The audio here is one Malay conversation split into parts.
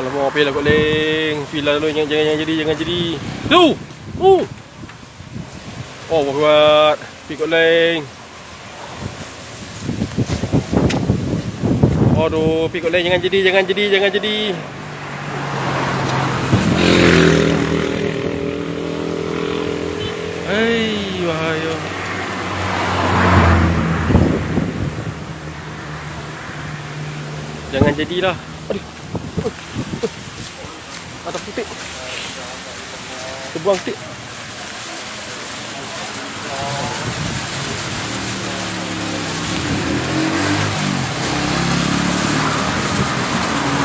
Alamak, pergi lah kot Leng. Lah dulu. Jangan, jangan, jangan jadi, jangan jadi. Tu! Uh! Oh, buat. Pergi kot Leng. Aduh, pergi kot Leng. Jangan jadi, jangan jadi, jangan jadi. Hei, bahaya. Jangan jadilah. Aduh. Atas putih. Terbuang sikit.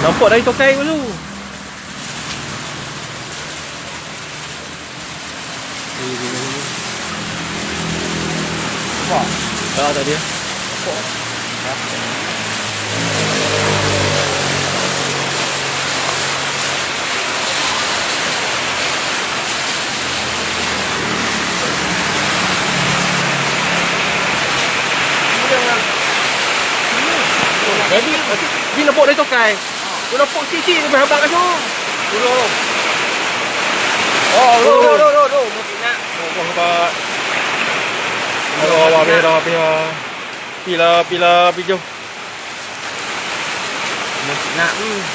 Nampak dari tokai dulu. Wah, Ah, tadi ya. Dia nampak dari tokai. Dia nampak cicit dia berhabak kat situ. Dulu. Oh, lo, lo, lo, lo, lo, mesti nak. Oh, hebat. Aduh, awak merah, merah. Pila, pila, hijau. Mesti nak. Hmm.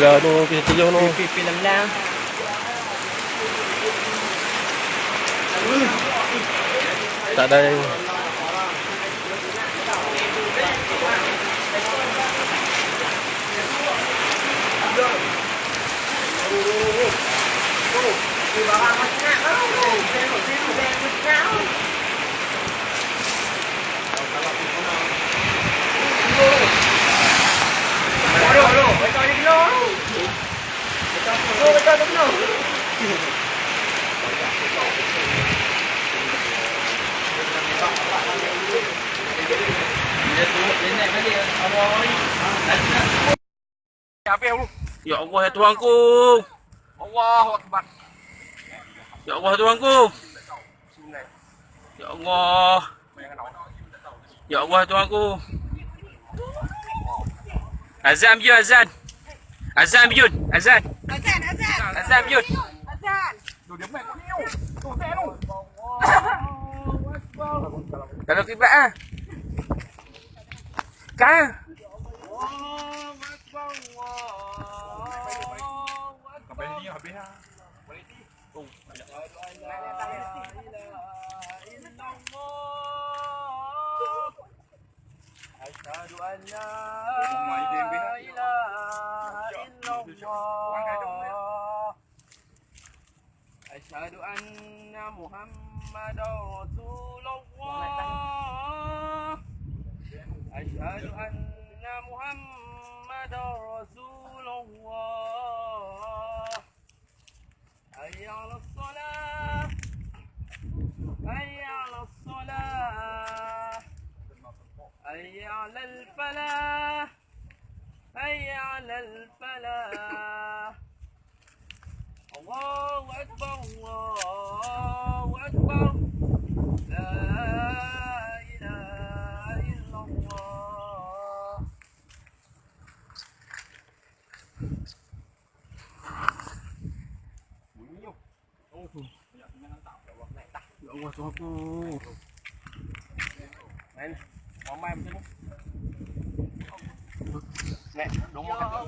là Pilipilado, cái Pilipinan lang. Tại đây Hãy subscribe cho kênh Ghiền Mì Gõ Để không bỏ lỡ những video hấp dẫn Ya Allah, ya Tuhanku. Allahu Akbar. Ya Allah, Tuhanku. Ya Allah. Ya Allah, Tuhanku. Azan Biyun, Azan. Azan Biyun, Azan. Azan, azan. Azan Biyun. Azan. Kalau kiblat ah. cá أشهد أن لا إله إلا الله أشهد أن محمدا رسول الله أشهد أن محمدا رسول الله. حي على الصلاة. حي على الصلاة. حي على الفلاح. حي على الفلاح. الله أكبر الله Ủa sao cô Này, bóng mai một chút Nè, đúng một cái